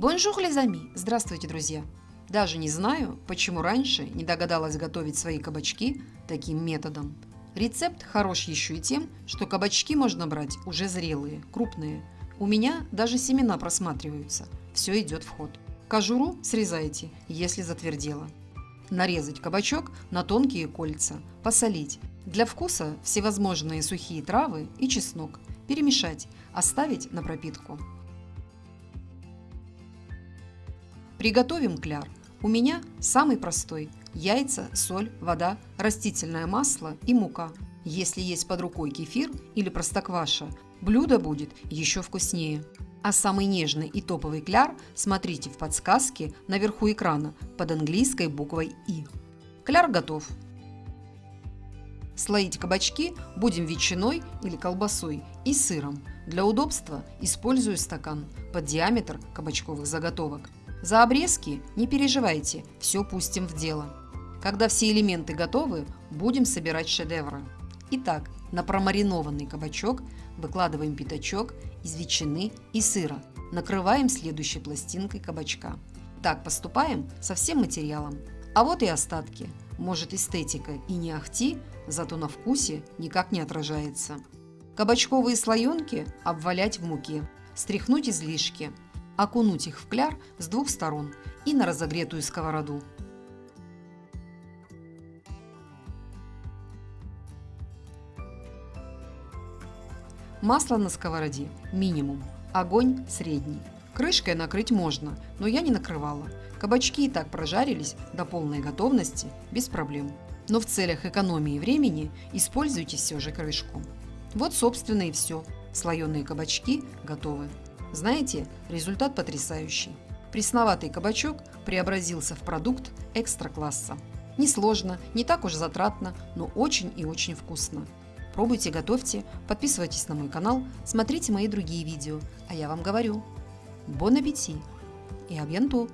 Bonjour, les amis! Здравствуйте, друзья! Даже не знаю, почему раньше не догадалась готовить свои кабачки таким методом. Рецепт хорош еще и тем, что кабачки можно брать уже зрелые, крупные. У меня даже семена просматриваются. Все идет в ход. Кожуру срезайте, если затвердело. Нарезать кабачок на тонкие кольца, посолить. Для вкуса всевозможные сухие травы и чеснок. Перемешать, оставить на пропитку. Приготовим кляр. У меня самый простой. Яйца, соль, вода, растительное масло и мука. Если есть под рукой кефир или простокваша, блюдо будет еще вкуснее. А самый нежный и топовый кляр смотрите в подсказке наверху экрана под английской буквой «И». Кляр готов. Слоить кабачки будем ветчиной или колбасой и сыром. Для удобства использую стакан под диаметр кабачковых заготовок. За обрезки не переживайте, все пустим в дело. Когда все элементы готовы, будем собирать шедевры. Итак, на промаринованный кабачок выкладываем пятачок из ветчины и сыра. Накрываем следующей пластинкой кабачка. Так поступаем со всем материалом. А вот и остатки. Может эстетика и не ахти, зато на вкусе никак не отражается. Кабачковые слоенки обвалять в муке, стряхнуть излишки – окунуть их в кляр с двух сторон и на разогретую сковороду. Масло на сковороде минимум, огонь средний. Крышкой накрыть можно, но я не накрывала. Кабачки и так прожарились до полной готовности без проблем. Но в целях экономии времени используйте все же крышку. Вот собственно и все. Слоеные кабачки готовы. Знаете, результат потрясающий. Пресноватый кабачок преобразился в продукт экстра-класса. Несложно, не так уж затратно, но очень и очень вкусно. Пробуйте, готовьте, подписывайтесь на мой канал, смотрите мои другие видео. А я вам говорю, бон аппетит и абьянту!